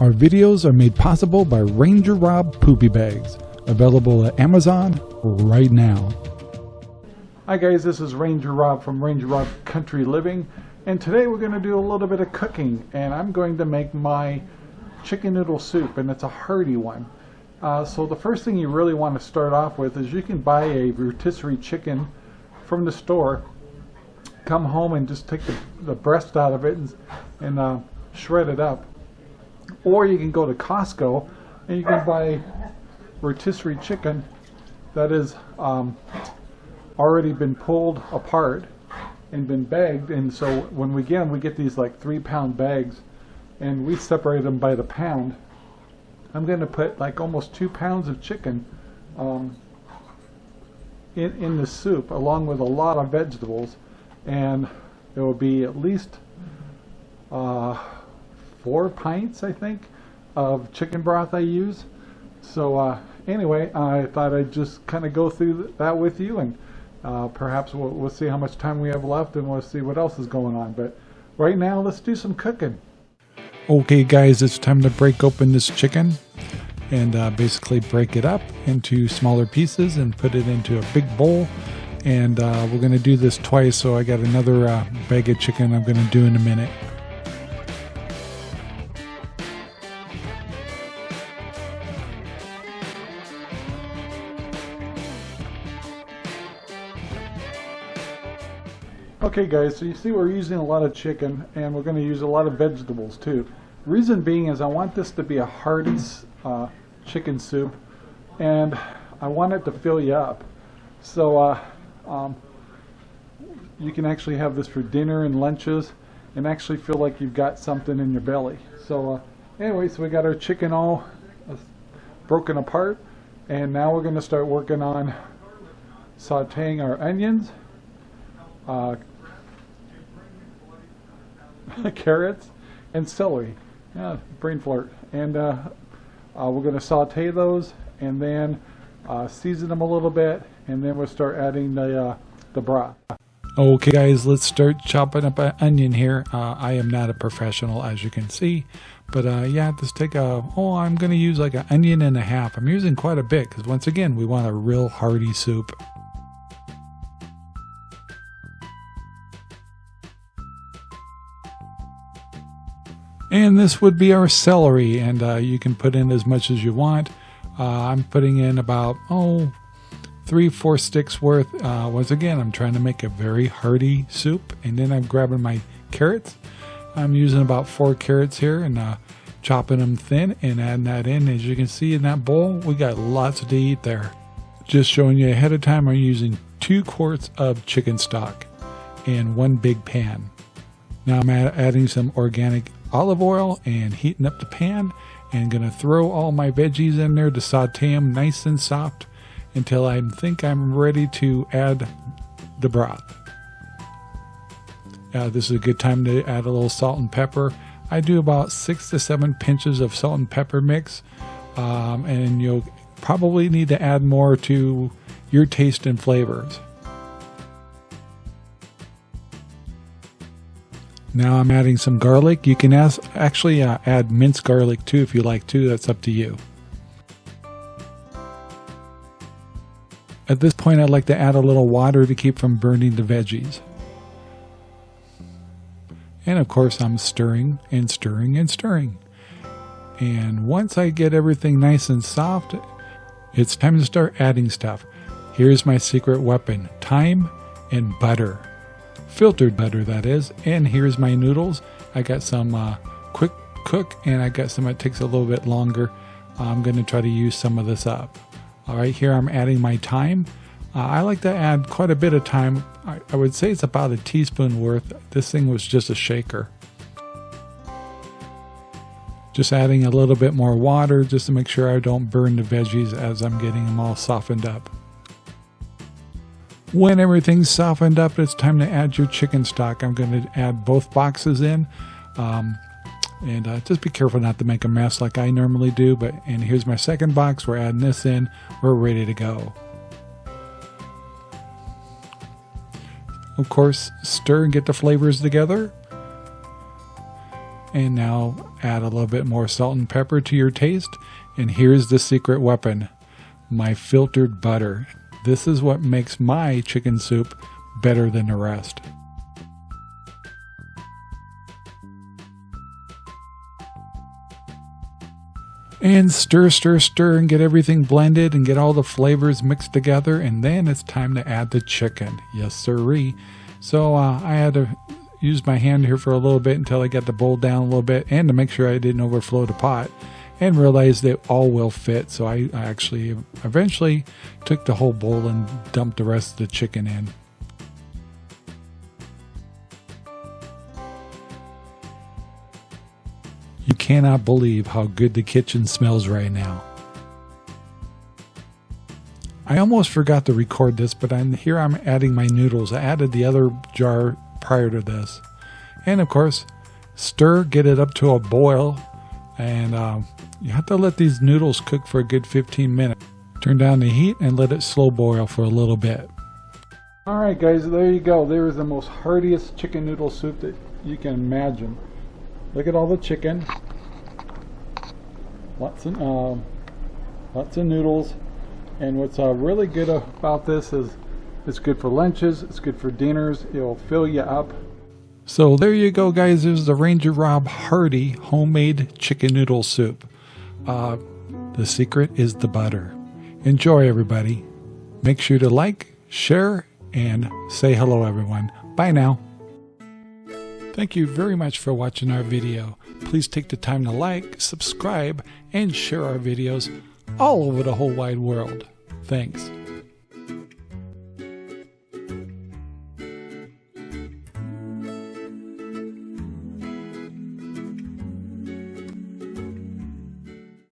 Our videos are made possible by Ranger Rob Poopy Bags, available at Amazon right now. Hi guys, this is Ranger Rob from Ranger Rob Country Living, and today we're going to do a little bit of cooking, and I'm going to make my chicken noodle soup, and it's a hearty one. Uh, so the first thing you really want to start off with is you can buy a rotisserie chicken from the store, come home and just take the, the breast out of it and, and uh, shred it up or you can go to Costco and you can buy rotisserie chicken that um, already been pulled apart and been bagged. And so when we get them we get these like three pound bags and we separate them by the pound. I'm going to put like almost two pounds of chicken um, in, in the soup along with a lot of vegetables. And it will be at least uh, four pints, I think, of chicken broth I use. So uh, anyway, I thought I'd just kind of go through that with you and uh, perhaps we'll, we'll see how much time we have left and we'll see what else is going on. But right now, let's do some cooking. Okay guys, it's time to break open this chicken and uh, basically break it up into smaller pieces and put it into a big bowl. And uh, we're going to do this twice, so I got another uh, bag of chicken I'm going to do in a minute. Okay guys, so you see we're using a lot of chicken and we're going to use a lot of vegetables too. Reason being is I want this to be a hearty uh, chicken soup and I want it to fill you up. So uh, um, you can actually have this for dinner and lunches and actually feel like you've got something in your belly. So uh, anyway, so we got our chicken all uh, broken apart and now we're going to start working on sauteing our onions uh, carrots, and celery. Yeah, brain flirt. And uh, uh, we're going to saute those and then uh, season them a little bit, and then we'll start adding the uh, the broth. Okay, guys, let's start chopping up an onion here. Uh, I am not a professional, as you can see, but uh, yeah, just take a. Oh, I'm going to use like an onion and a half. I'm using quite a bit because once again, we want a real hearty soup. And this would be our celery, and uh, you can put in as much as you want. Uh, I'm putting in about, oh, three, four sticks worth. Uh, once again, I'm trying to make a very hearty soup. And then I'm grabbing my carrots. I'm using about four carrots here and uh, chopping them thin and adding that in. As you can see in that bowl, we got lots to eat there. Just showing you ahead of time, I'm using two quarts of chicken stock in one big pan. Now I'm adding some organic olive oil and heating up the pan and gonna throw all my veggies in there to saute them nice and soft until I think I'm ready to add the broth. Uh, this is a good time to add a little salt and pepper. I do about six to seven pinches of salt and pepper mix um, and you'll probably need to add more to your taste and flavors. Now I'm adding some garlic. You can ask, actually uh, add minced garlic too if you like to. That's up to you. At this point, I'd like to add a little water to keep from burning the veggies. And of course, I'm stirring and stirring and stirring. And once I get everything nice and soft, it's time to start adding stuff. Here's my secret weapon, thyme and butter filtered butter that is. And here's my noodles. I got some uh, quick cook and I got some that takes a little bit longer. I'm going to try to use some of this up. All right, here I'm adding my thyme. Uh, I like to add quite a bit of thyme. I, I would say it's about a teaspoon worth. This thing was just a shaker. Just adding a little bit more water just to make sure I don't burn the veggies as I'm getting them all softened up. When everything's softened up, it's time to add your chicken stock. I'm going to add both boxes in. Um, and uh, just be careful not to make a mess like I normally do. But And here's my second box. We're adding this in. We're ready to go. Of course, stir and get the flavors together. And now add a little bit more salt and pepper to your taste. And here's the secret weapon, my filtered butter. This is what makes my chicken soup better than the rest. And stir, stir, stir, and get everything blended and get all the flavors mixed together. And then it's time to add the chicken. Yes, sirree. So uh, I had to use my hand here for a little bit until I got the bowl down a little bit and to make sure I didn't overflow the pot and realized that all will fit. So I, I actually eventually took the whole bowl and dumped the rest of the chicken in. You cannot believe how good the kitchen smells right now. I almost forgot to record this, but I'm here I'm adding my noodles. I added the other jar prior to this. And of course, stir, get it up to a boil, and uh, you have to let these noodles cook for a good 15 minutes. Turn down the heat and let it slow boil for a little bit. Alright guys, there you go. There is the most heartiest chicken noodle soup that you can imagine. Look at all the chicken. Lots of, uh, lots of noodles. And what's uh, really good about this is it's good for lunches, it's good for dinners, it'll fill you up. So there you go guys, there's the Ranger Rob Hardy homemade chicken noodle soup. Uh, the secret is the butter. Enjoy everybody. Make sure to like, share, and say hello everyone. Bye now. Thank you very much for watching our video. Please take the time to like, subscribe, and share our videos all over the whole wide world. Thanks.